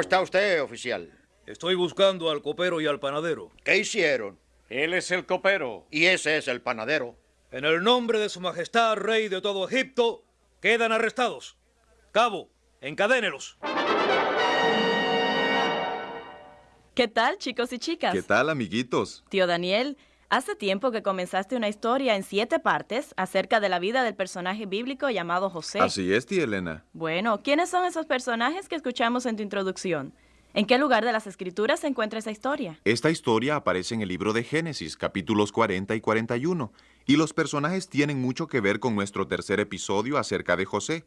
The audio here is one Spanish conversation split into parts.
¿Cómo está usted, oficial? Estoy buscando al copero y al panadero. ¿Qué hicieron? Él es el copero. Y ese es el panadero. En el nombre de su majestad, rey de todo Egipto, quedan arrestados. Cabo, encadénelos. ¿Qué tal, chicos y chicas? ¿Qué tal, amiguitos? Tío Daniel, hace tiempo que comenzaste una historia en siete partes acerca de la vida del personaje bíblico llamado José. Así es, tía Elena. Bueno, ¿quiénes son esos personajes que escuchamos en tu introducción? ¿En qué lugar de las escrituras se encuentra esa historia? Esta historia aparece en el libro de Génesis, capítulos 40 y 41, y los personajes tienen mucho que ver con nuestro tercer episodio acerca de José.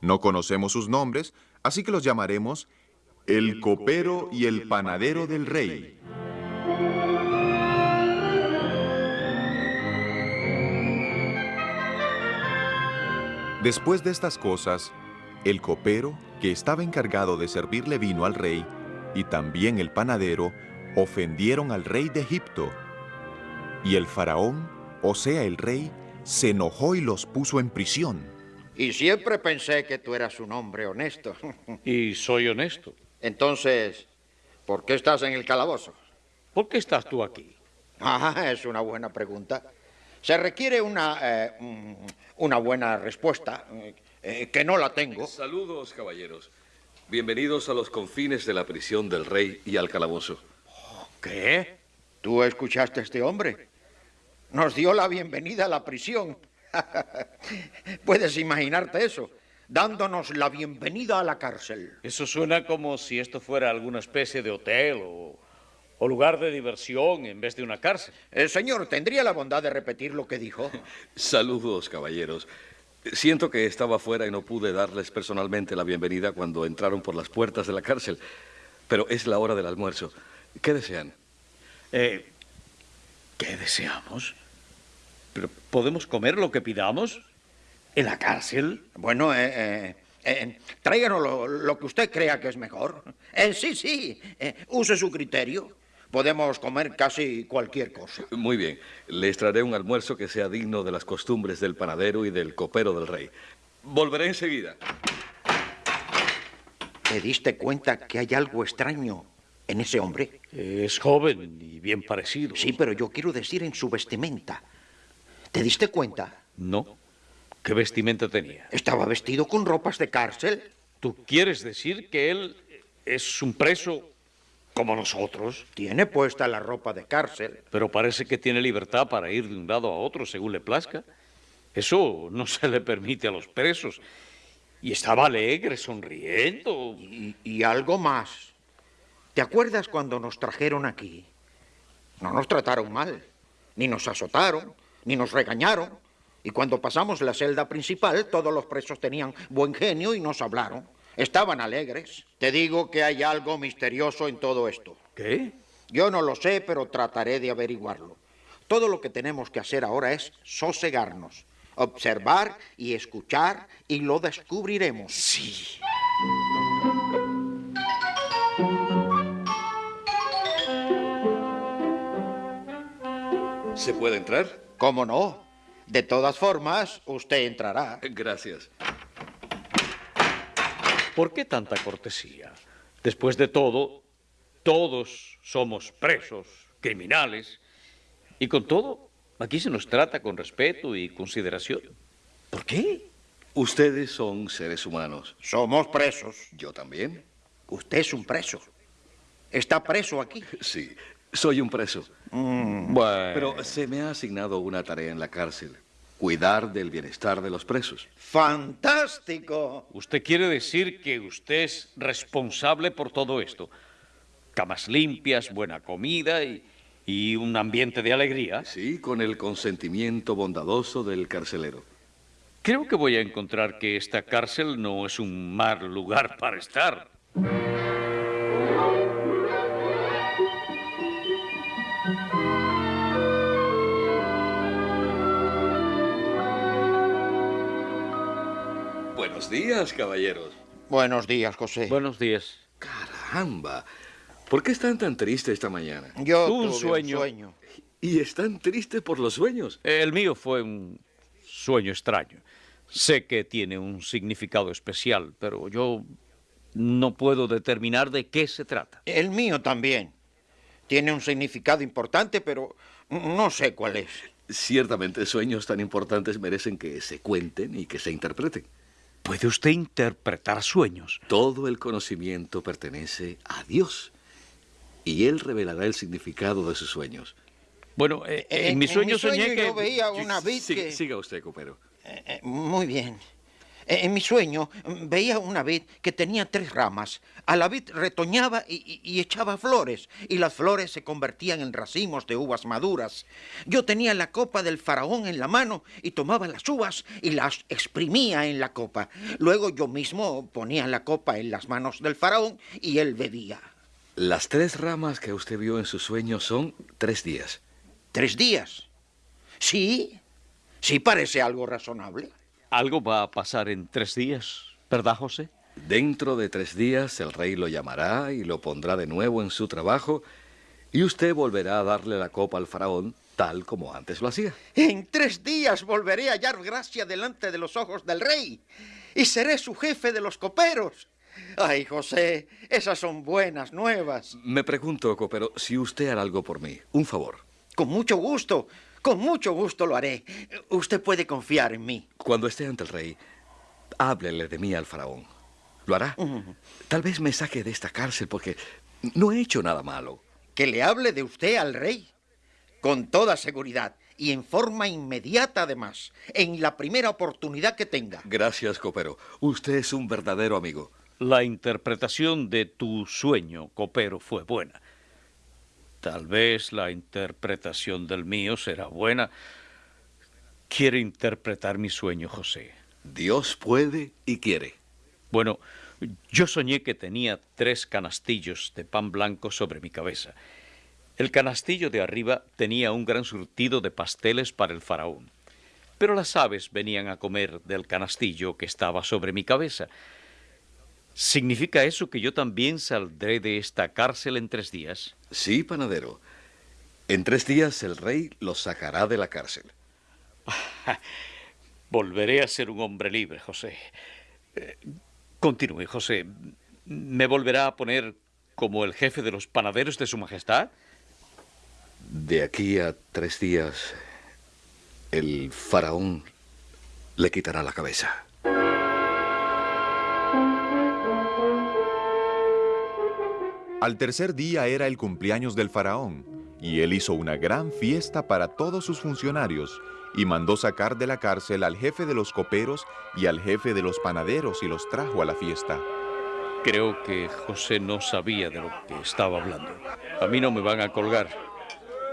No conocemos sus nombres, así que los llamaremos el copero y el panadero del rey. Después de estas cosas, el copero, que estaba encargado de servirle vino al rey, y también el panadero, ofendieron al rey de Egipto. Y el faraón, o sea el rey, se enojó y los puso en prisión. Y siempre pensé que tú eras un hombre honesto. Y soy honesto. Entonces, ¿por qué estás en el calabozo? ¿Por qué estás tú aquí? Ah, es una buena pregunta. Se requiere una, eh, una buena respuesta, eh, que no la tengo. Saludos, caballeros. Bienvenidos a los confines de la prisión del rey y al calabozo. ¿Qué? ¿Tú escuchaste a este hombre? Nos dio la bienvenida a la prisión. Puedes imaginarte eso, dándonos la bienvenida a la cárcel. Eso suena como si esto fuera alguna especie de hotel o, o lugar de diversión en vez de una cárcel. El señor, ¿tendría la bondad de repetir lo que dijo? Saludos, caballeros. Siento que estaba fuera y no pude darles personalmente la bienvenida cuando entraron por las puertas de la cárcel. Pero es la hora del almuerzo. ¿Qué desean? Eh, ¿Qué deseamos? ¿Pero podemos comer lo que pidamos? ¿En la cárcel? Bueno, eh, eh, eh, tráiganos lo, lo que usted crea que es mejor. Eh, sí, sí, eh, use su criterio. Podemos comer casi cualquier cosa. Muy bien. Les traeré un almuerzo que sea digno de las costumbres del panadero y del copero del rey. Volveré enseguida. ¿Te diste cuenta que hay algo extraño en ese hombre? Es joven y bien parecido. Sí, pero yo quiero decir en su vestimenta. ¿Te diste cuenta? No. ¿Qué vestimenta tenía? Estaba vestido con ropas de cárcel. ¿Tú quieres decir que él es un preso como nosotros? Tiene puesta la ropa de cárcel. Pero parece que tiene libertad para ir de un lado a otro según le plazca. Eso no se le permite a los presos. Y estaba alegre, sonriendo. Y, y algo más. ¿Te acuerdas cuando nos trajeron aquí? No nos trataron mal, ni nos azotaron, ni nos regañaron. Y cuando pasamos la celda principal, todos los presos tenían buen genio y nos hablaron. Estaban alegres. Te digo que hay algo misterioso en todo esto. ¿Qué? Yo no lo sé, pero trataré de averiguarlo. Todo lo que tenemos que hacer ahora es sosegarnos, observar y escuchar y lo descubriremos. Sí. ¿Se puede entrar? ¿Cómo no? De todas formas, usted entrará. Gracias. ¿Por qué tanta cortesía? Después de todo, todos somos presos, criminales. Y con todo, aquí se nos trata con respeto y consideración. ¿Por qué? Ustedes son seres humanos. Somos presos. Yo también. Usted es un preso. Está preso aquí. Sí, soy un preso. Bueno, Pero se me ha asignado una tarea en la cárcel. Cuidar del bienestar de los presos. ¡Fantástico! usted quiere decir que usted es responsable por todo esto. Camas limpias, buena comida y, y un ambiente de alegría. Sí, con el consentimiento bondadoso del carcelero. Creo que voy a encontrar que esta cárcel no es un mal lugar para estar. Buenos días, caballeros. Buenos días, José. Buenos días. Caramba. ¿Por qué están tan tristes esta mañana? Yo un tuve sueño. sueño. Y están tristes por los sueños. El mío fue un sueño extraño. Sé que tiene un significado especial, pero yo no puedo determinar de qué se trata. El mío también. Tiene un significado importante, pero no sé cuál es. Ciertamente, sueños tan importantes merecen que se cuenten y que se interpreten. ¿Puede usted interpretar sueños? Todo el conocimiento pertenece a Dios y Él revelará el significado de sus sueños. Bueno, eh, en, mi sueño soñé que... Yo veía una vid Siga, que... siga usted, copero. Eh, eh, muy bien. Eh, En mi sueño mm, veía una vid que tenía tres ramas. A la vid retoñaba y, y- echaba flores, y las flores se convertían en racimos de uvas maduras. Yo tenía la copa del faraón en la mano y tomaba las uvas y las exprimía en la copa. Luego yo mismo ponía la copa en las manos del faraón y él bebía. Las tres ramas que usted vio en sus sueños son tres días. ¿Tres días? Sí, sí parece algo razonable. Algo va a pasar en tres días, ¿verdad, José? Dentro de tres días el rey lo llamará y lo pondrá de nuevo en su trabajo y usted volverá a darle la copa al faraón tal como antes lo hacía. En tres días volveré a hallar gracia delante de los ojos del rey y seré su jefe de los coperos. Ay, José, esas son buenas nuevas. Me pregunto, copero, si usted hará algo por mí, un favor. Con mucho gusto, con mucho gusto lo haré. Usted puede confiar en mí. Cuando esté ante el rey, háblele de mí al faraón. ¿Lo hará? Tal vez me saque de esta cárcel porque no he hecho nada malo. Que le hable de usted al rey. Con toda seguridad y en forma inmediata además, en la primera oportunidad que tenga. Gracias, copero. Usted es un verdadero amigo. La interpretación de tu sueño, copero, fue buena. Tal vez la interpretación del mío será buena. Quiere interpretar mi sueño, José. Dios puede y quiere. Bueno, yo soñé que tenía tres canastillos de pan blanco sobre mi cabeza. El canastillo de arriba tenía un gran surtido de pasteles para el faraón. Pero las aves venían a comer del canastillo que estaba sobre mi cabeza. ¿Significa eso que yo también saldré de esta cárcel en tres días? Sí, panadero. En tres días el rey lo sacará de la cárcel. Volveré a ser un hombre libre, José. Eh, continúe, José. ¿Me volverá a poner como el jefe de los panaderos de Su Majestad? De aquí a tres días, el faraón le quitará la cabeza. Al tercer día era el cumpleaños del faraón, y él hizo una gran fiesta para todos sus funcionarios, y mandó sacar de la cárcel al jefe de los coperos y al jefe de los panaderos y los trajo a la fiesta. Creo que José no sabía de lo que estaba hablando. A mí no me van a colgar.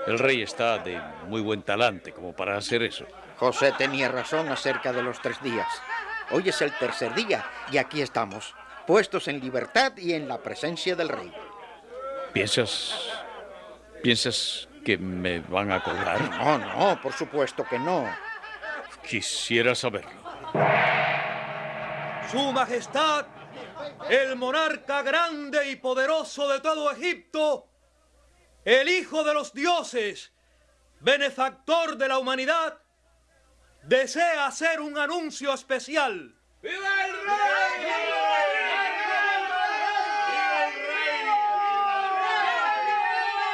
El rey está de muy buen talante como para hacer eso. José tenía razón acerca de los tres días. Hoy es el tercer día y aquí estamos, puestos en libertad y en la presencia del rey. ¿Piensas... piensas que me van a colgar? No, no, por supuesto que no. Quisiera saberlo. Su Majestad, el monarca grande y poderoso de todo Egipto, el Hijo de los dioses, benefactor de la humanidad, desea hacer un anuncio especial.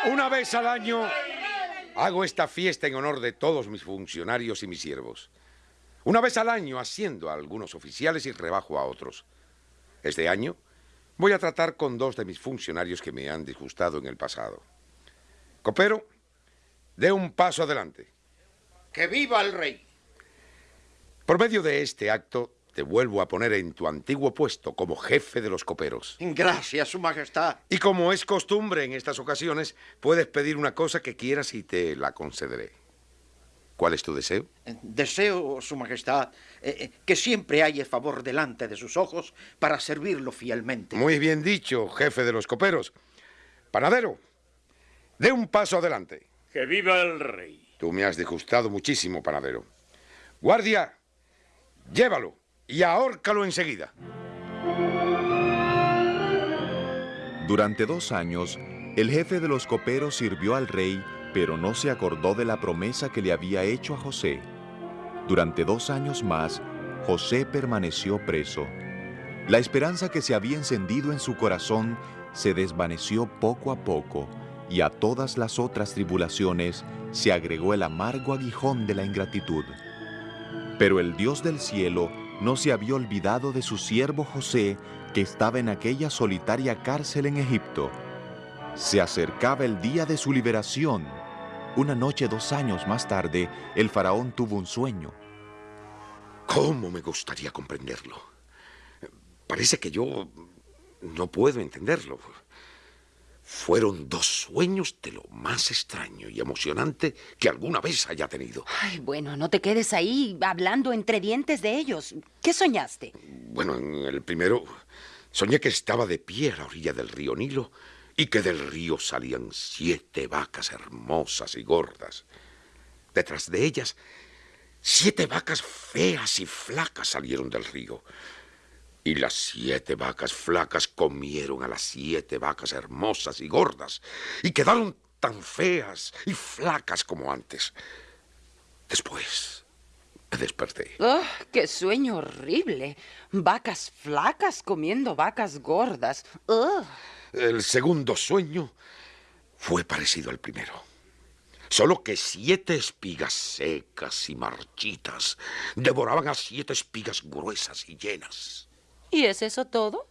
Una vez al año hago esta fiesta en honor de todos mis funcionarios y mis siervos. Una vez al año asciendo a algunos oficiales y rebajo a otros. Este año voy a tratar con dos de mis funcionarios que me han disgustado en el pasado. Copero, dé un paso adelante. ¡Que viva el rey! Por medio de este acto, te vuelvo a poner en tu antiguo puesto como jefe de los coperos. Gracias, Su Majestad. Y como es costumbre en estas ocasiones, puedes pedir una cosa que quieras y te la concederé. ¿Cuál es tu deseo? Deseo, Su Majestad, eh, eh, que siempre haya favor delante de sus ojos para servirlo fielmente. Muy bien dicho, jefe de los coperos. Panadero, dé un paso adelante. Que viva el rey. Tú me has disgustado muchísimo, panadero. Guardia, llévalo y ahórcalo enseguida. Durante dos años, el jefe de los coperos sirvió al rey, pero no se acordó de la promesa que le había hecho a José. Durante dos años más, José permaneció preso. La esperanza que se había encendido en su corazón se desvaneció poco a poco y a todas las otras tribulaciones se agregó el amargo aguijón de la ingratitud. Pero el Dios del cielo no se había olvidado de su siervo José, que estaba en aquella solitaria cárcel en Egipto. Se acercaba el día de su liberación. Una noche dos años más tarde, el faraón tuvo un sueño. ¿Cómo me gustaría comprenderlo? Parece que yo no puedo entenderlo. Fueron dos sueños de lo más extraño y emocionante que alguna vez haya tenido. Ay, bueno, no te quedes ahí hablando entre dientes de ellos. ¿Qué soñaste? Bueno, en el primero soñé que estaba de pie a la orilla del río Nilo y que del río salían siete vacas hermosas y gordas. Detrás de ellas, siete vacas feas y flacas salieron del río. Y las siete vacas flacas comieron a las siete vacas hermosas y gordas y quedaron tan feas y flacas como antes. Después me desperté. ¡Oh, qué sueño horrible! Vacas flacas comiendo vacas gordas. ¡Oh! El segundo sueño fue parecido al primero. Solo que siete espigas secas y marchitas devoraban a siete espigas gruesas y llenas. ¿Y es eso todo?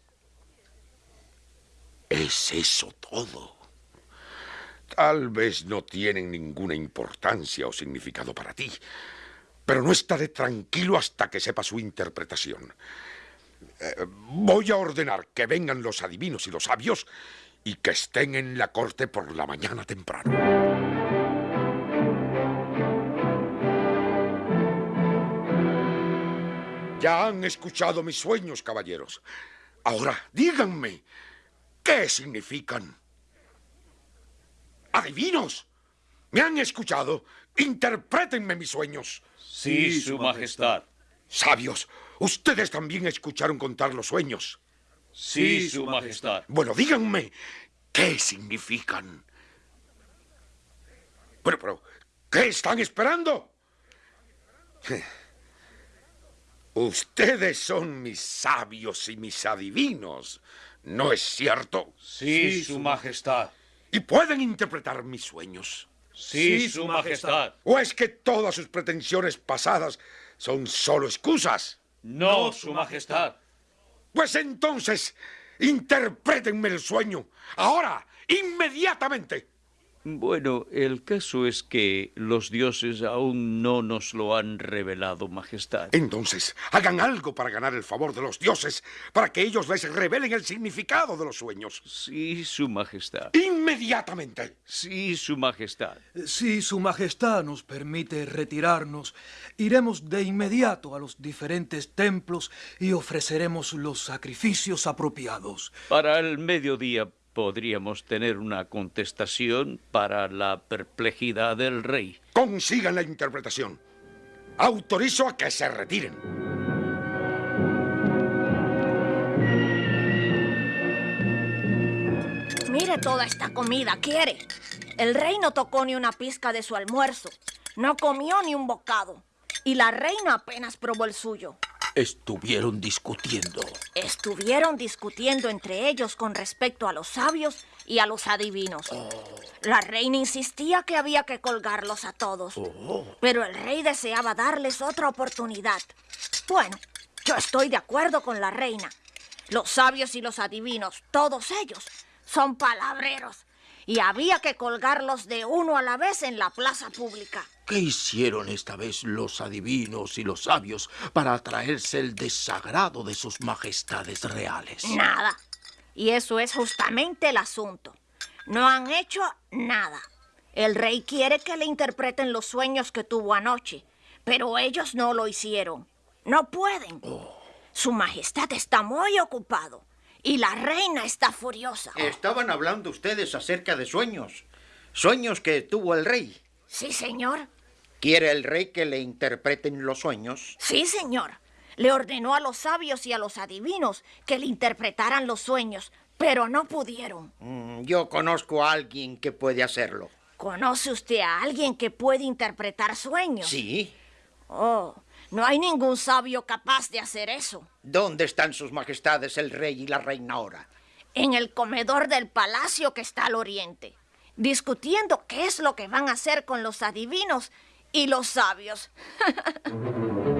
Es eso todo. Tal vez no tienen ninguna importancia o significado para ti, pero no estaré tranquilo hasta que sepa su interpretación. Eh, voy a ordenar que vengan los adivinos y los sabios y que estén en la corte por la mañana temprano. Ya han escuchado mis sueños, caballeros. Ahora, díganme, ¿qué significan? ¡Adivinos! ¿Me han escuchado? Interprétenme mis sueños. Sí, Su Majestad. Sabios, ustedes también escucharon contar los sueños. Sí, Su Majestad. Bueno, díganme, ¿qué significan? Bueno, pero, ¿qué están esperando? Ustedes son mis sabios y mis adivinos, ¿no es cierto? Sí, Su Majestad. Y pueden interpretar mis sueños. Sí, Su Majestad. ¿O es que todas sus pretensiones pasadas son solo excusas? No, Su Majestad. Pues entonces, interprétenme el sueño. Ahora, inmediatamente. Bueno, el caso es que los dioses aún no nos lo han revelado, Majestad. Entonces, hagan algo para ganar el favor de los dioses, para que ellos les revelen el significado de los sueños. Sí, Su Majestad. Inmediatamente. Sí, Su Majestad. Si Su Majestad nos permite retirarnos, iremos de inmediato a los diferentes templos y ofreceremos los sacrificios apropiados. Para el mediodía podríamos tener una contestación para la perplejidad del rey. Consigan la interpretación. Autorizo a que se retiren. Mire toda esta comida, ¿quiere? El rey no tocó ni una pizca de su almuerzo. No comió ni un bocado. Y la reina apenas probó el suyo. Estuvieron discutiendo. Estuvieron discutiendo entre ellos con respecto a los sabios y a los adivinos. La reina insistía que había que colgarlos a todos. Pero el rey deseaba darles otra oportunidad. Bueno, yo estoy de acuerdo con la reina. Los sabios y los adivinos, todos ellos, son palabreros. Y había que colgarlos de uno a la vez en la plaza pública. ¿Qué hicieron esta vez los adivinos y los sabios para atraerse el desagrado de sus majestades reales? Nada. Y eso es justamente el asunto. No han hecho nada. El rey quiere que le interpreten los sueños que tuvo anoche, pero ellos no lo hicieron. No pueden. Su majestad está muy ocupado y la reina está furiosa. Estaban hablando ustedes acerca de sueños. Sueños que tuvo el rey. Sí, señor. ¿Quiere el rey que le interpreten los sueños? Sí, señor. Le ordenó a los sabios y a los adivinos que le interpretaran los sueños, pero no pudieron. Mm, yo conozco a alguien que puede hacerlo. ¿Conoce usted a alguien que puede interpretar sueños? Sí. Oh, No hay ningún sabio capaz de hacer eso. ¿Dónde están sus majestades el rey y la reina ahora? En el comedor del palacio que está al oriente, discutiendo qué es lo que van a hacer con los adivinos y los sabios.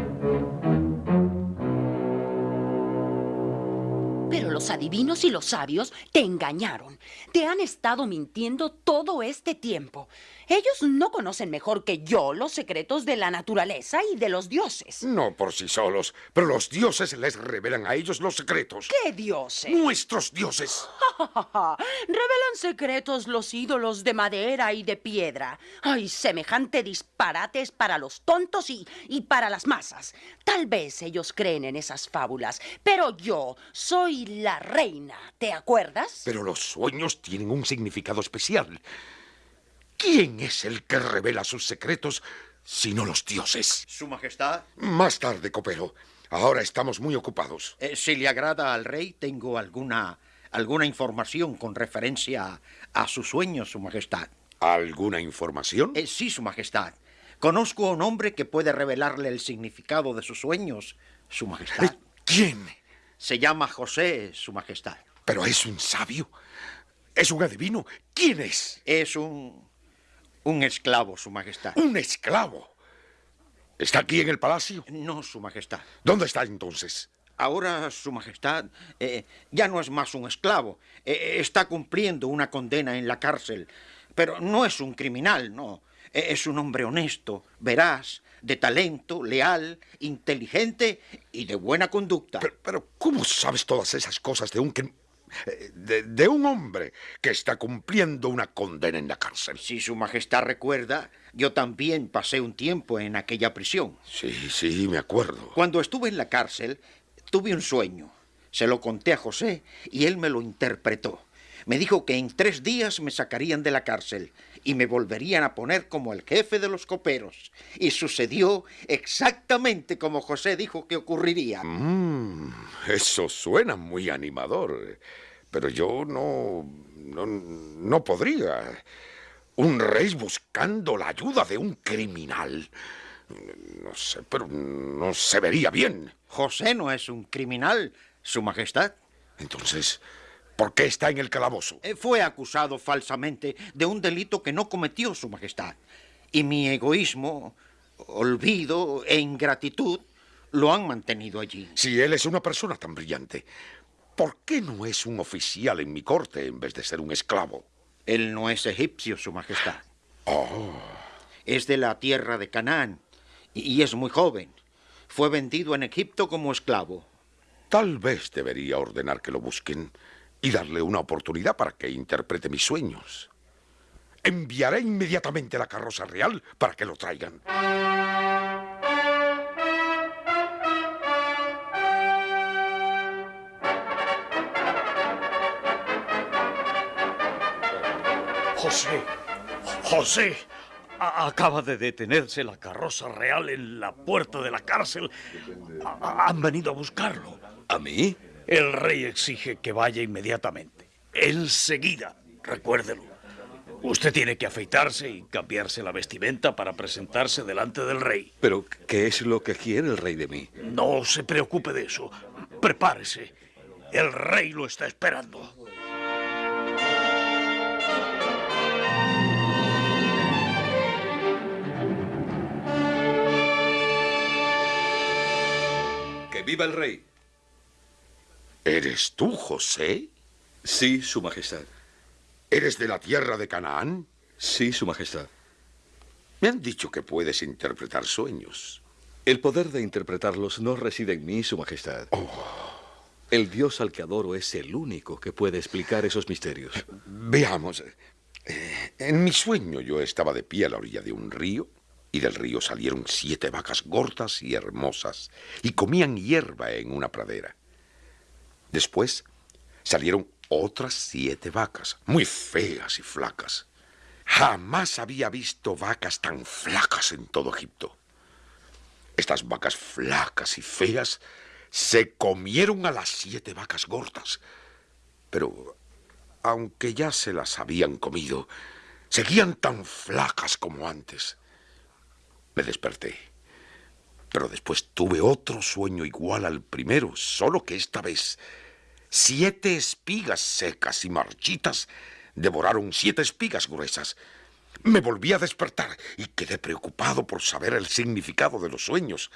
Pero los adivinos y los sabios te engañaron. Te han estado mintiendo todo este tiempo. Ellos no conocen mejor que yo los secretos de la naturaleza y de los dioses. No por sí solos, pero los dioses les revelan a ellos los secretos. ¿Qué dioses? Nuestros dioses. Revelan secretos los ídolos de madera y de piedra. Ay, semejante disparate es para los tontos y, y para las masas. Tal vez ellos creen en esas fábulas, pero yo soy la reina, ¿te acuerdas? Pero los sueños tienen un significado especial. ¿Quién es el que revela sus secretos sino los dioses? Su Majestad. Más tarde, copero. Ahora estamos muy ocupados. Eh, si le agrada al rey, tengo alguna, alguna información con referencia a, sus sueños, Su Majestad. ¿Alguna información? Eh, sí, Su Majestad. Conozco a un hombre que puede revelarle el significado de sus sueños, Su Majestad. ¿Quién? Se llama José, Su Majestad. Pero es un sabio. Es un adivino. ¿Quién es? Es un un esclavo, Su Majestad. ¿Un esclavo? ¿Está aquí en el palacio? No, Su Majestad. ¿Dónde está entonces? Ahora, Su Majestad, eh, ya no es más un esclavo. Eh, está cumpliendo una condena en la cárcel. Pero no es un criminal, no. Eh, es un hombre honesto, veraz, de talento, leal, inteligente y de buena conducta. Pero, pero ¿cómo sabes todas esas cosas de un de, un hombre que está cumpliendo una condena en la cárcel. Si Su Majestad recuerda, yo también pasé un tiempo en aquella prisión. Sí, sí, me acuerdo. Cuando estuve en la cárcel, tuve un sueño. Se lo conté a José y él me lo interpretó. Me dijo que en tres días me sacarían de la cárcel y me volverían a poner como el jefe de los coperos. Y sucedió exactamente como José dijo que ocurriría. Mm, eso suena muy animador, pero yo no, no, no podría. Un rey buscando la ayuda de un criminal. No sé, pero no se vería bien. José no es un criminal, Su Majestad. Entonces, ¿Por qué está en el calabozo? Eh, fue acusado falsamente de un delito que no cometió Su Majestad. Y mi egoísmo, olvido e ingratitud lo han mantenido allí. Si él es una persona tan brillante, ¿por qué no es un oficial en mi corte en vez de ser un esclavo? Él no es egipcio, Su Majestad. Oh. Es de la tierra de Canaán y es muy joven. Fue vendido en Egipto como esclavo. Tal vez debería ordenar que lo busquen y darle una oportunidad para que interprete mis sueños. Enviaré inmediatamente la carroza real para que lo traigan. José, José, acaba de detenerse la carroza real en la puerta de la cárcel. han venido a buscarlo. ¿A mí? El rey exige que vaya inmediatamente. Enseguida, recuérdelo. Usted tiene que afeitarse y cambiarse la vestimenta para presentarse delante del rey. Pero, ¿qué es lo que quiere el rey de mí? No se preocupe de eso. Prepárese. El rey lo está esperando. ¡Que viva el rey! ¿Eres tú, José? Sí, Su Majestad. ¿Eres de la tierra de Canaán? Sí, Su Majestad. Me han dicho que puedes interpretar sueños. El poder de interpretarlos no reside en mí, Su Majestad. Oh. El Dios al que adoro es el único que puede explicar esos misterios. Veamos. Eh, en mi sueño yo estaba de pie a la orilla de un río y del río salieron siete vacas gordas y hermosas y comían hierba en una pradera. Después salieron otras siete vacas, muy feas y flacas. Jamás había visto vacas tan flacas en todo Egipto. Estas vacas flacas y feas se comieron a las siete vacas gordas. Pero, aunque ya se las habían comido, seguían tan flacas como antes. Me desperté. Pero después tuve otro sueño igual al primero, solo que esta vez siete espigas secas y marchitas devoraron siete espigas gruesas. Me volví a despertar y quedé preocupado por saber el significado de los sueños.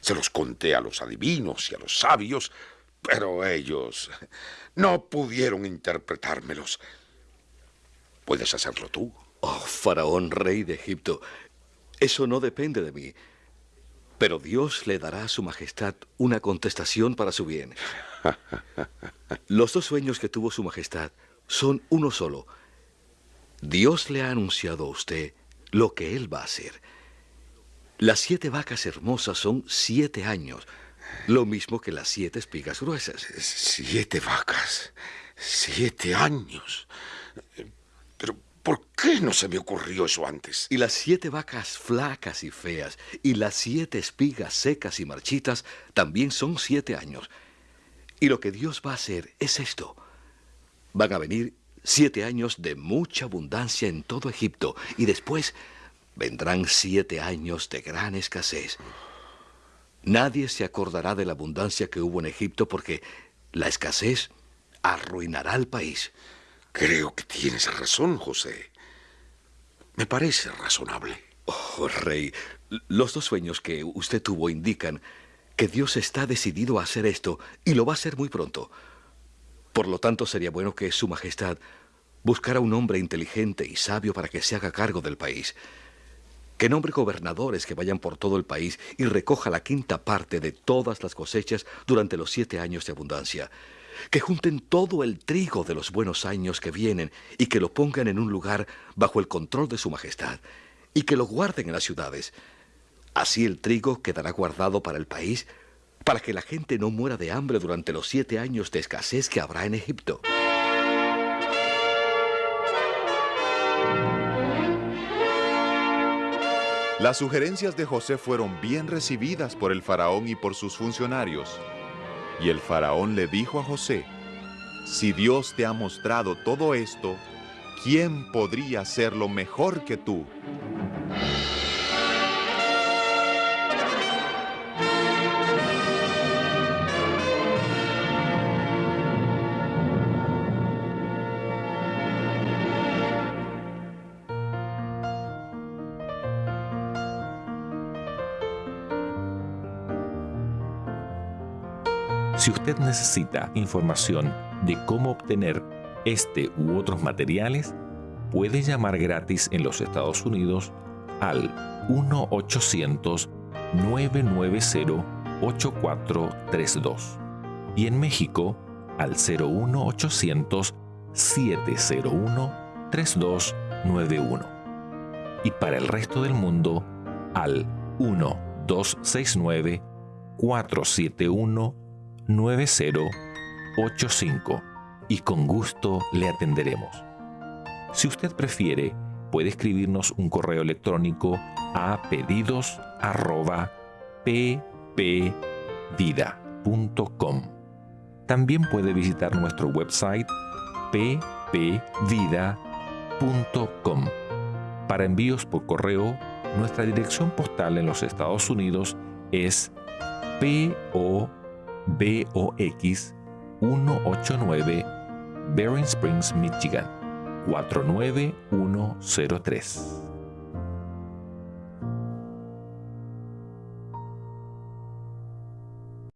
Se los conté a los adivinos y a los sabios, pero ellos no pudieron interpretármelos. ¿Puedes hacerlo tú? Oh, faraón, rey de Egipto, eso no depende de mí. Pero Dios le dará a su majestad una contestación para su bien. Los dos sueños que tuvo su majestad son uno solo. Dios le ha anunciado a usted lo que él va a hacer. Las siete vacas hermosas son siete años, lo mismo que las siete espigas gruesas. Siete vacas, siete años. ¿Por qué no se me ocurrió eso antes? Y las siete vacas flacas y feas y las siete espigas secas y marchitas también son siete años. Y lo que Dios va a hacer es esto. Van a venir siete años de mucha abundancia en todo Egipto y después vendrán siete años de gran escasez. Nadie se acordará de la abundancia que hubo en Egipto porque la escasez arruinará al país. Creo que tienes razón, José. Me parece razonable. Oh, rey, los dos sueños que usted tuvo indican que Dios está decidido a hacer esto y lo va a hacer muy pronto. Por lo tanto, sería bueno que Su Majestad buscara un hombre inteligente y sabio para que se haga cargo del país. Que nombre gobernadores que vayan por todo el país y recoja la quinta parte de todas las cosechas durante los siete años de abundancia. Que junten todo el trigo de los buenos años que vienen y que lo pongan en un lugar bajo el control de Su Majestad. Y que lo guarden en las ciudades. Así el trigo quedará guardado para el país para que la gente no muera de hambre durante los siete años de escasez que habrá en Egipto. Las sugerencias de José fueron bien recibidas por el faraón y por sus funcionarios. Y el faraón le dijo a José, si Dios te ha mostrado todo esto, ¿quién podría hacerlo mejor que tú? Si usted necesita información de cómo obtener este u otros materiales, puede llamar gratis en los Estados Unidos al 1-800-990-8432 y en México al 01800-701-3291 y para el resto del mundo al 1-269 471 9085 y con gusto le atenderemos. Si usted prefiere, puede escribirnos un correo electrónico a pedidos@ppvida.com. También puede visitar nuestro website ppvida.com. Para envíos por correo, nuestra dirección postal en los Estados Unidos es PO BOX 189 Bering Springs, Michigan 49103.